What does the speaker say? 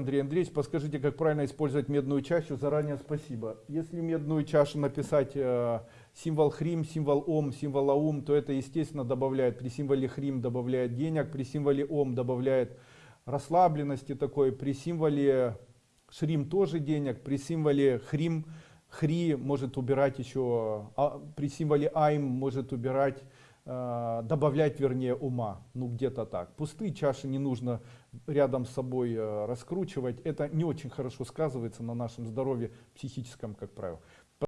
Андрей Андреевич, подскажите, как правильно использовать медную чашу? Заранее спасибо. Если медную чашу написать э, символ хрим, символ ом, символ аум, то это, естественно, добавляет, при символе хрим добавляет денег, при символе ом добавляет расслабленности такой, при символе шрим тоже денег, при символе хрим, хри может убирать еще, а, при символе айм может убирать добавлять вернее ума. Ну где-то так. Пустые чаши не нужно рядом с собой э, раскручивать. Это не очень хорошо сказывается на нашем здоровье психическом как правило